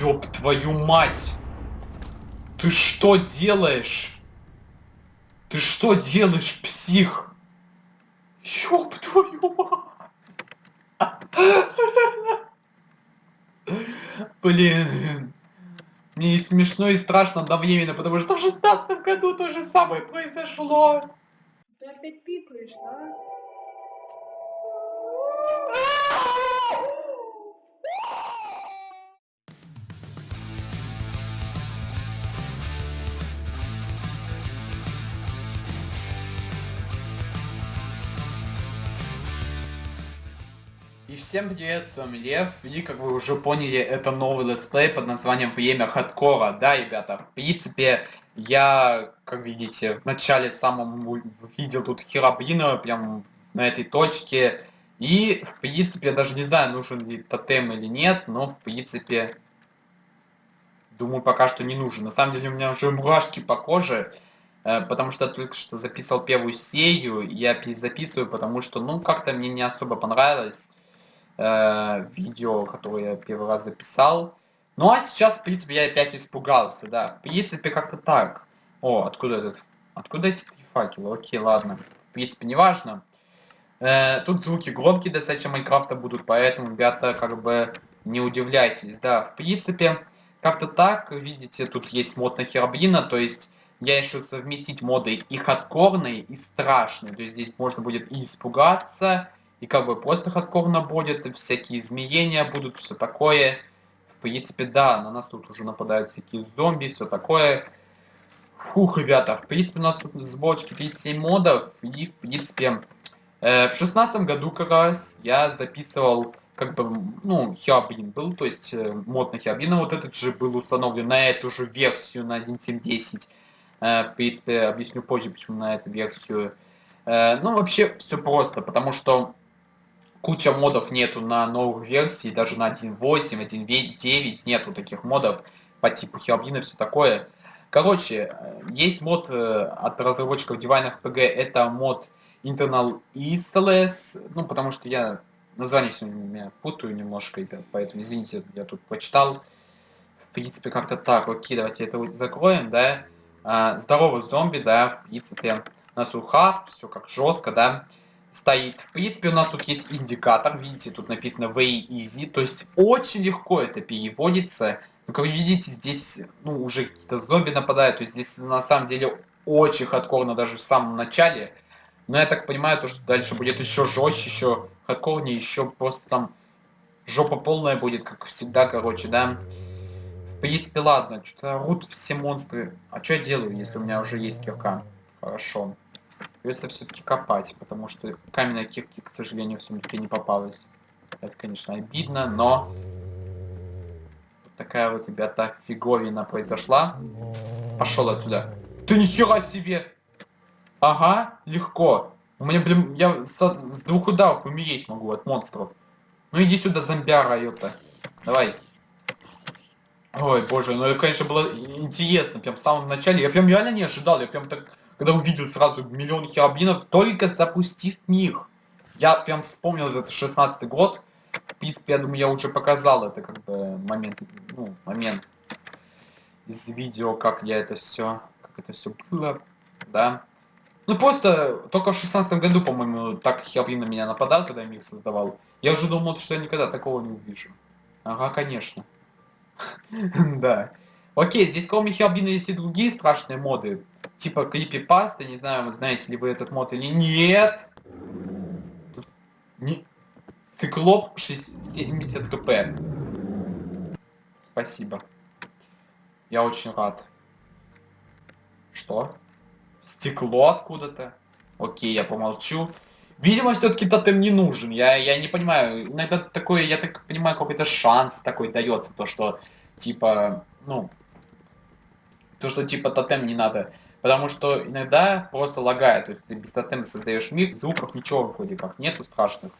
Ёб твою мать! Ты что делаешь? Ты что делаешь, псих? Ёб твою мать! Блин. Мне и смешно, и страшно одновременно, потому что в шестнадцатом году то же самое произошло. Ты опять пикаешь, да? Всем привет, с вами Лев, и как вы уже поняли, это новый летсплей под названием Время Хардкора. Да, ребята, в принципе, я, как видите, в начале самом видел тут Херабрина, прям на этой точке. И, в принципе, я даже не знаю, нужен ли тотем или нет, но, в принципе, думаю, пока что не нужен. На самом деле, у меня уже мурашки по коже, э, потому что я только что записал первую серию, я перезаписываю, потому что, ну, как-то мне не особо понравилось э, видео, которое я первый раз записал. Ну а сейчас, в принципе, я опять испугался, да. В принципе, как-то так. О, откуда этот... Откуда эти три факела? Окей, ладно. В принципе, неважно. Э, тут звуки громкие достаточно Майнкрафта будут, поэтому, ребята, как бы не удивляйтесь. Да, в принципе, как-то так. Видите, тут есть мод на Херабрина, то есть я решил совместить моды и хардкорные, и страшные. То есть здесь можно будет и испугаться, и как бы просто хардкорно будет, всякие изменения будут, все такое. В принципе, да, на нас тут уже нападают всякие зомби, все такое. Фух, ребята, в принципе, у нас тут сборочки 37 модов, и, в принципе, э, в шестнадцатом году как раз я записывал, как бы, ну, Хиабрин был, то есть э, мод на Хиабрина вот этот же был установлен на эту же версию, на 1.7.10. Э, в принципе, объясню позже, почему на эту версию. Э, ну, вообще, все просто, потому что куча модов нету на новых версии, даже на 1.8, 1.9 нету таких модов по типу Херобрина, все такое. Короче, есть мод э, от разработчиков Divine RPG, это мод Internal ESLS, ну, потому что я название сегодня путаю немножко, поэтому, извините, я тут прочитал. В принципе, как-то так. Окей, давайте это закроем, да. А, здоровый зомби, да, в принципе, на сухах, все как жестко, да стоит. В принципе, у нас тут есть индикатор, видите, тут написано very easy, то есть очень легко это переводится. Но, как вы видите, здесь, ну, уже какие-то зомби нападают, то есть здесь на самом деле очень хардкорно даже в самом начале. Но я так понимаю, то, что дальше будет еще жестче, еще хардкорнее, еще просто там жопа полная будет, как всегда, короче, да. В принципе, ладно, что-то орут все монстры. А что я делаю, если у меня уже есть кирка? Хорошо. Придется все-таки копать, потому что каменная кирки, к сожалению, в сундуке не попалась. Это, конечно, обидно, но... Вот такая вот, ребята, фиговина произошла. Пошел отсюда. Ты нихера себе! Ага, легко. У меня, блин, я с, с двух ударов умереть могу от монстров. Ну иди сюда, зомбяра, ёпта. Давай. Ой, боже, ну это, конечно, было интересно. Прям в самом начале. Я прям реально не ожидал. Я прям так когда увидел сразу миллион херабринов, только запустив мир. Я прям вспомнил этот 16 год. В принципе, я думаю, я уже показал это как бы момент, ну, момент из видео, как я это все, как это все было, да. Ну просто только в 16 году, по-моему, так Херабрин на меня нападал, когда я мир создавал. Я уже думал, что я никогда такого не увижу. Ага, конечно. Да. Окей, здесь кроме Херабрина есть и другие страшные моды типа крипипасты, не знаю, знаете ли вы этот мод или нет. Не... Циклоп 70 кп. Спасибо. Я очень рад. Что? Стекло откуда-то? Окей, я помолчу. Видимо, все-таки тотем не нужен. Я, я не понимаю. Иногда такое, я так понимаю, какой-то шанс такой дается. То, что, типа, ну... То, что, типа, тотем не надо Потому что иногда просто лагает. То есть ты без тотема создаешь мир, звуков ничего вроде как нету страшных.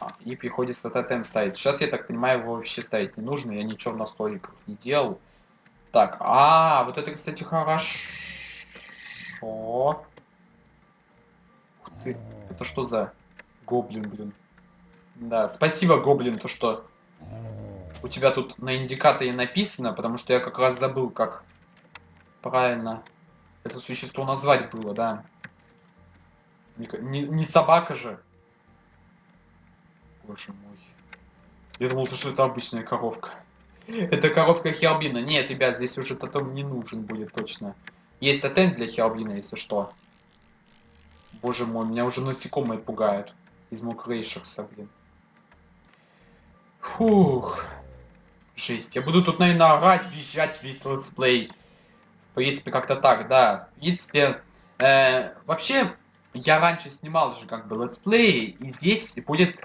А, и приходится тотем ставить. Сейчас, я так понимаю, его вообще ставить не нужно. Я ничего на столиках не делал. Так, а, вот это, кстати, хорошо. Ух ты, это что за гоблин, блин? Да, спасибо, гоблин, то что у тебя тут на индикаторе написано, потому что я как раз забыл, как правильно это существо назвать было, да. Не, не, не собака же. Боже мой. Я думал, что это обычная коровка. Это коровка Хербина. Нет, ребят, здесь уже тотем не нужен будет точно. Есть тотем для Хербина, если что. Боже мой, меня уже насекомые пугают. Из Mo' Creatures а, блин. Фух. Жесть. Я буду тут, наверное, орать, визжать весь летсплей. В принципе, как-то так, да. В принципе, э, вообще, я раньше снимал же как бы летсплей, и здесь будет,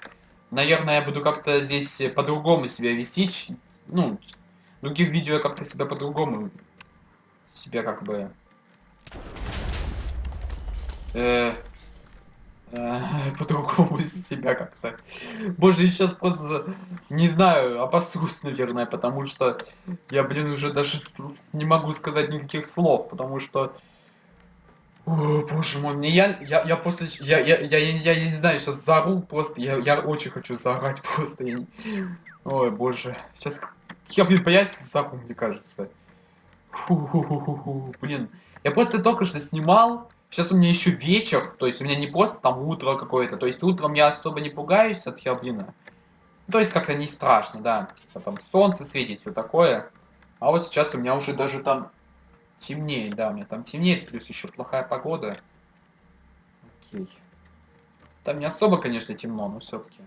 наверное, я буду как-то здесь по-другому себя вести. Ну, в других видео я как-то себя по-другому себя как бы... Э, по-другому себя как-то. Боже, я сейчас просто, не знаю, обосрусь, наверное, потому что я, блин, уже даже не могу сказать никаких слов, потому что о, боже мой, мне я, я, я после, я, я, я, я, я не знаю, сейчас заору просто, я, я очень хочу заорать просто, я не... ой, боже, сейчас, я, блин, появится заору, мне кажется. Фу -ху -ху -ху -ху. Блин, я просто только что снимал, сейчас у меня еще вечер, то есть у меня не просто там утро какое-то, то есть утром я особо не пугаюсь от херблина. То есть как-то не страшно, да, типа там солнце светит, все такое. А вот сейчас у меня уже даже там Темнеет, да, у меня там темнеет, плюс еще плохая погода. Окей. Там не особо, конечно, темно, но все-таки.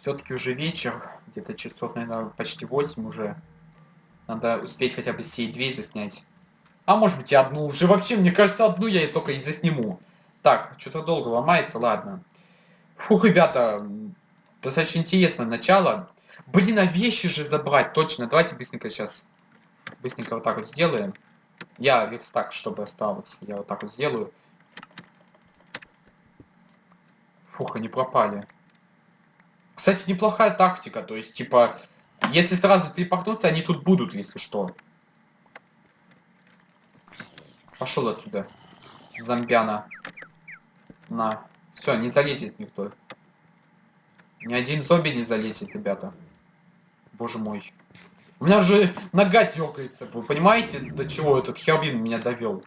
Все-таки уже вечер, где-то часов, наверное, почти 8 уже. Надо успеть хотя бы сей две заснять. А может быть и одну уже. Вообще, мне кажется, одну я и только и засниму. Так, что-то долго ломается, ладно. Фух, ребята, достаточно интересное начало. Блин, а вещи же забрать, точно. Давайте быстренько сейчас быстренько вот так вот сделаем. Я верстак, чтобы осталось. Я вот так вот сделаю. Фух, они пропали. Кстати, неплохая тактика. То есть, типа, если сразу телепортнуться, они тут будут, если что. Пошел отсюда. Зомбяна. На. Все, не залезет никто. Ни один зомби не залезет, ребята. Боже мой. У меня же нога дергается, вы понимаете, до чего этот Хербин меня довел?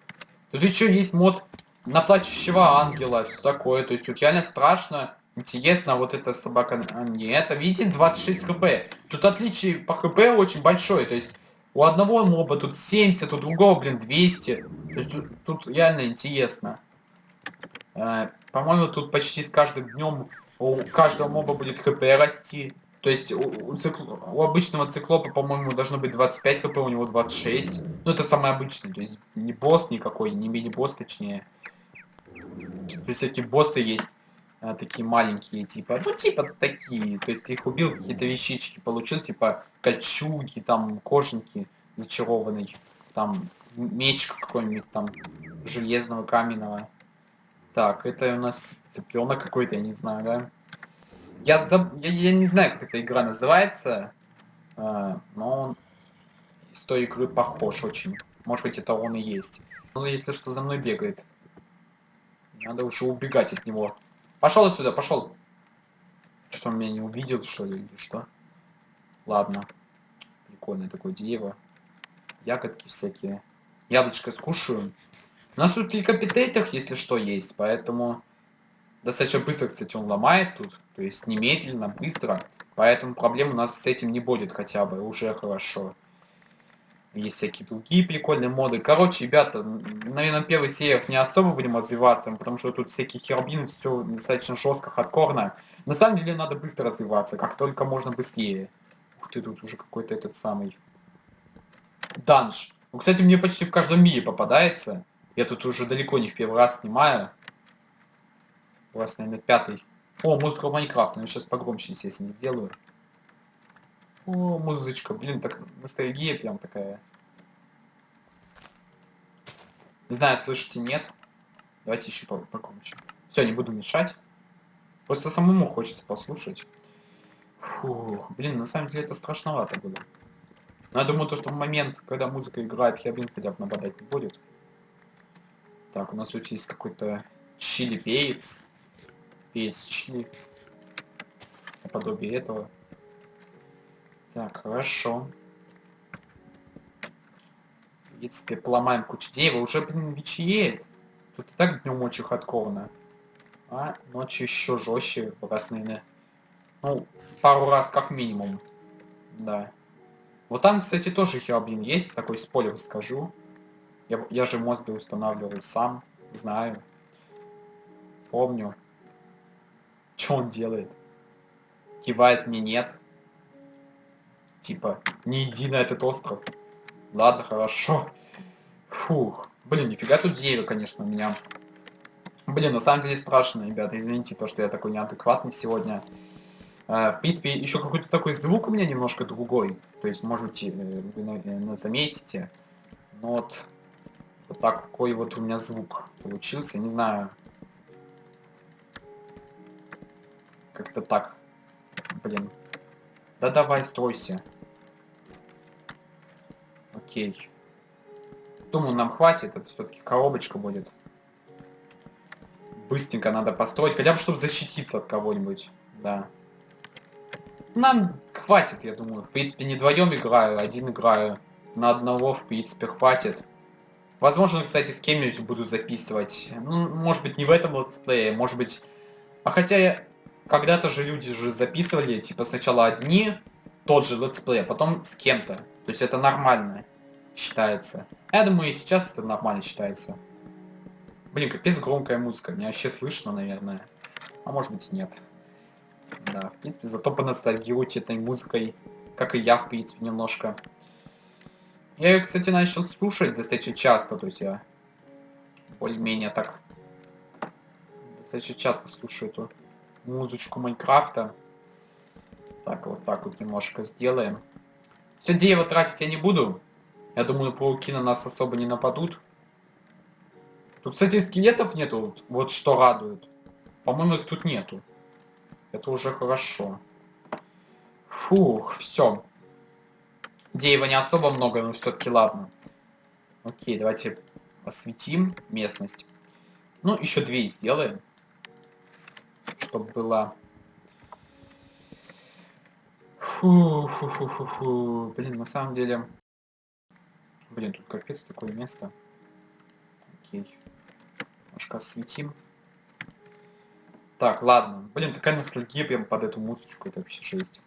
Тут еще есть мод на плачущего ангела, все такое. То есть тут реально страшно, интересно, вот эта собака... А, нет, видите, 26 хп. Тут отличие по хп очень большое, то есть у одного моба тут 70, у другого, блин, 200. То есть тут, тут реально интересно. Э, По-моему, тут почти с каждым днем у каждого моба будет хп расти. То есть у, у, цикл... у обычного циклопа, по-моему, должно быть 25 хп, у него 26. Ну, это самый обычный, то есть не босс никакой, не мини-босс, точнее. То есть всякие боссы есть, а, такие маленькие, типа, ну, типа такие. То есть ты их убил, какие-то вещички получил, типа кольчуги, там, кожанки зачарованный, там, меч какой-нибудь там, железного, каменного. Так, это у нас цыпленок какой-то, я не знаю, да? Я, заб... я, я не знаю, как эта игра называется, э, но он с той игры похож очень. Может быть, это он и есть. Ну, если что, за мной бегает. Надо уже убегать от него. Пошел отсюда, пошел. Что он меня не увидел, что ли, или что? Ладно. Прикольное такое дерево. Ягодки всякие. Яблочко скушаю. У нас тут и капитейтах, если что, есть, поэтому... Достаточно быстро, кстати, он ломает тут. То есть немедленно, быстро. Поэтому проблем у нас с этим не будет хотя бы. Уже хорошо. Есть всякие другие прикольные моды. Короче, ребята, наверное, первый сериях не особо будем развиваться, потому что тут всякие хербин, все достаточно жестко, хардкорно. На самом деле надо быстро развиваться, как только можно быстрее. Ух ты, тут уже какой-то этот самый... Данж. Ну, кстати, мне почти в каждом мире попадается. Я тут уже далеко не в первый раз снимаю. У вас, наверное, пятый. О, музыка Майнкрафта. Ну, сейчас погромче, естественно, сделаю. О, музычка. Блин, так ностальгия прям такая. Не знаю, слышите, нет. Давайте еще погромче. Все, не буду мешать. Просто самому хочется послушать. Фу, блин, на самом деле это страшновато было. Но я думаю, то, что в момент, когда музыка играет, Хербин хотя бы нападать не будет. Так, у нас тут есть какой-то чили перец перец чили. Наподобие этого. Так, хорошо. В принципе, поломаем кучу дерева. Уже, блин, вечеет. Тут и так днем очень хардкорно. А ночью еще жестче, раз. Ну, пару раз как минимум. Да. Вот там, кстати, тоже херобин есть, такой спойлер скажу. Я, я же мозги устанавливаю сам, знаю. Помню. Что он делает? Кивает мне нет. Типа, не иди на этот остров. Ладно, хорошо. Фух. Блин, нифига тут дерево, конечно, у меня. Блин, на самом деле страшно, ребята. Извините, то, что я такой неадекватный сегодня. Uh, в принципе, еще какой-то такой звук у меня немножко другой. То есть, можете, э, вы заметите. Но вот, вот такой вот у меня звук получился. Не знаю. Как-то так. Блин. Да давай, стройся. Окей. Думаю, нам хватит. Это все-таки коробочка будет. Быстренько надо построить. Хотя бы, чтобы защититься от кого-нибудь. Да. Нам хватит, я думаю. В принципе, не вдвоем играю, один играю. На одного, в принципе, хватит. Возможно, кстати, с кем-нибудь буду записывать. Ну, может быть, не в этом летсплее, может быть... А хотя я... Когда-то же люди же записывали, типа, сначала одни, тот же летсплей, а потом с кем-то. То есть это нормально считается. Я думаю, и сейчас это нормально считается. Блин, капец громкая музыка. Меня вообще слышно, наверное. А может быть нет. Да, в принципе, зато поностальгируйте этой музыкой, как и я, в принципе, немножко. Я ее, кстати, начал слушать достаточно часто, то есть я более-менее так достаточно часто слушаю эту музычку Майнкрафта. Так, вот так вот немножко сделаем. Все дерево тратить я не буду. Я думаю, пауки на нас особо не нападут. Тут, кстати, скелетов нету, вот что радует. По-моему, их тут нету. Это уже хорошо. Фух, все. Дерева не особо много, но все-таки ладно. Окей, давайте осветим местность. Ну, еще две сделаем. Чтобы было... Фу, фу, фу, фу, фу. Блин, на самом деле... Блин, тут капец такое место. Окей. Немножко осветим. Так, ладно. Блин, такая ностальгия прям под эту музычку, это вообще жесть.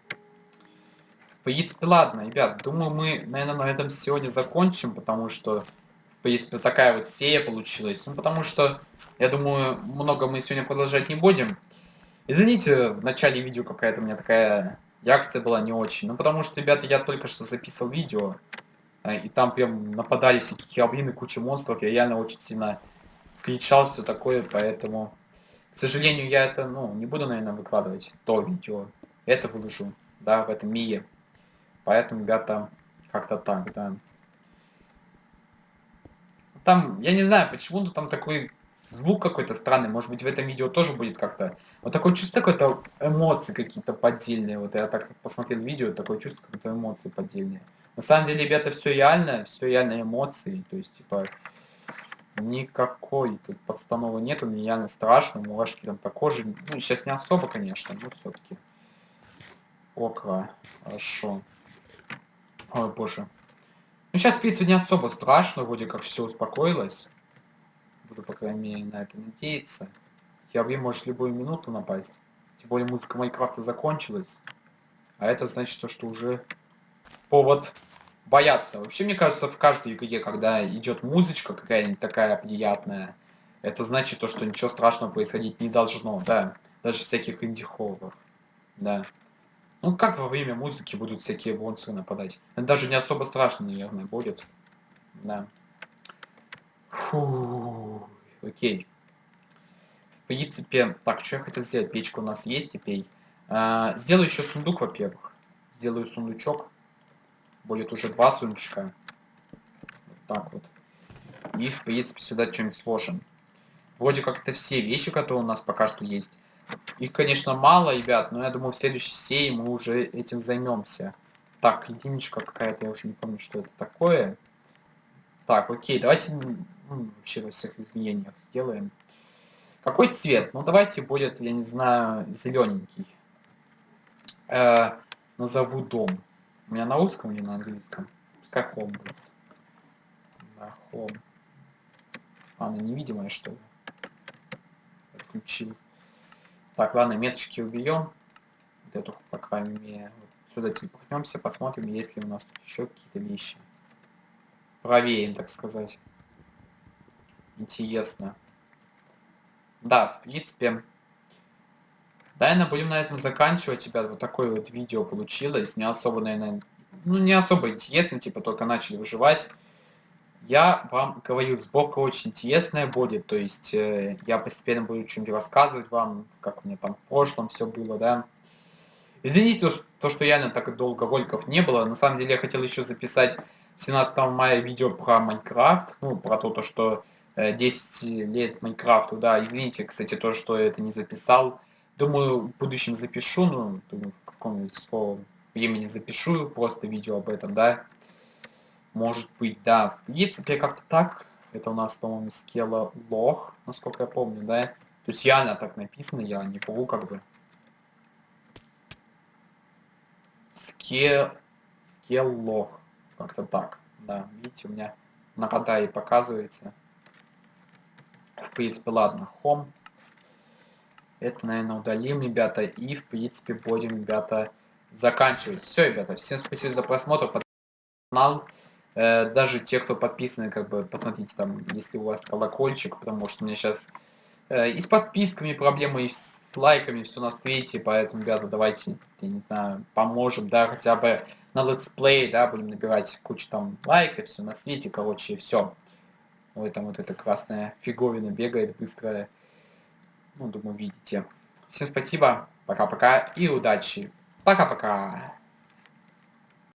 В принципе, ладно, ребят, думаю, мы, наверное, на этом сегодня закончим, потому что, в принципе, такая вот серия получилась. Ну, потому что, я думаю, много мы сегодня продолжать не будем. Извините, в начале видео какая-то у меня такая реакция была не очень. Ну, потому что, ребята, я только что записал видео, а, и там прям нападали всякие хероблины, куча монстров, я реально очень сильно кричал, все такое, поэтому... К сожалению, я это, ну, не буду, наверное, выкладывать то видео. Это выложу, да, в этом мире. Поэтому, ребята, как-то так, да. Там, я не знаю, почему-то там такой звук какой-то странный. Может быть, в этом видео тоже будет как-то... Вот такое чувство какой-то эмоции какие-то поддельные. Вот я так посмотрел видео, такое чувство какой-то эмоции поддельные. На самом деле, ребята, все реально, все реально эмоции. То есть, типа, Никакой тут подстановы нету, мне явно страшно, мурашки там по коже. Ну, сейчас не особо, конечно, но все-таки. Окра, хорошо. Ой, боже. Ну, сейчас, в принципе, не особо страшно, вроде как все успокоилось. Буду, по крайней мере, на это надеяться. Херви может любую минуту напасть. Тем более музыка Майнкрафта закончилась. А это значит, то, что уже повод бояться. Вообще, мне кажется, в каждой игре, когда идет музычка какая-нибудь такая приятная, это значит то, что ничего страшного происходить не должно, да. Даже всяких инди-хорроров, да. Ну, как во время музыки будут всякие монстры нападать? Это даже не особо страшно, наверное, будет. Да. Фу, окей. В принципе, так, что я хотел сделать? Печка у нас есть теперь. А, сделаю еще сундук, во-первых. Сделаю сундучок будет уже два сундучка. Вот так вот. И, в принципе, сюда что-нибудь сложим. Вроде как это все вещи, которые у нас пока что есть. Их, конечно, мало, ребят, но я думаю, в следующей серии мы уже этим займемся. Так, единичка какая-то, я уже не помню, что это такое. Так, окей, давайте ну, вообще во всех изменениях сделаем. Какой цвет? Ну, давайте будет, я не знаю, зелененький. Э, назову дом. У меня на русском или на английском? Пускай home будет. Да, home. Она невидимая, что ли? Отключил. Так, ладно, меточки убьем. Вот эту, по крайней мере. Сюда телепортнемся, посмотрим, есть ли у нас тут еще какие-то вещи. Проверим, так сказать. Интересно. Да, в принципе. Наверное, будем на этом заканчивать, ребят. Вот такое вот видео получилось. Не особо, наверное, ну не особо интересно, типа только начали выживать. Я вам говорю, сборка очень интересная будет, то есть э, я постепенно буду что-нибудь рассказывать вам, как у меня там в прошлом все было, да. Извините, то, что реально так долго роликов не было. На самом деле я хотел еще записать 17 мая видео про Майнкрафт, ну, про то, то что 10 э, лет Майнкрафту, да. Извините, кстати, то, что я это не записал. Думаю, в будущем запишу, ну, думаю, в каком-нибудь времени запишу просто видео об этом, да. Может быть, да. В принципе, как-то так. Это у нас, по-моему, скела лох, насколько я помню, да. То есть реально так написано, я не могу как бы. Ske... Скеллох. Как-то так. Да, видите, у меня на Катае показывается. В принципе, ладно. Home. Это, наверное, удалим, ребята. И, в принципе, будем, ребята, заканчивать. Все, ребята, всем спасибо за просмотр. Канал. Э, даже те, кто подписаны, как бы, посмотрите там, если у вас колокольчик, потому что у меня сейчас э, и с подписками проблемы, и с лайками все на свете, поэтому, ребята, давайте, я не знаю, поможем, да, хотя бы на летсплей, да, будем набирать кучу там лайков, все на свете, короче, все. Ой, там вот эта красная фиговина бегает быстрая. Ну, думаю, видите. Всем спасибо, пока-пока и удачи. Пока-пока.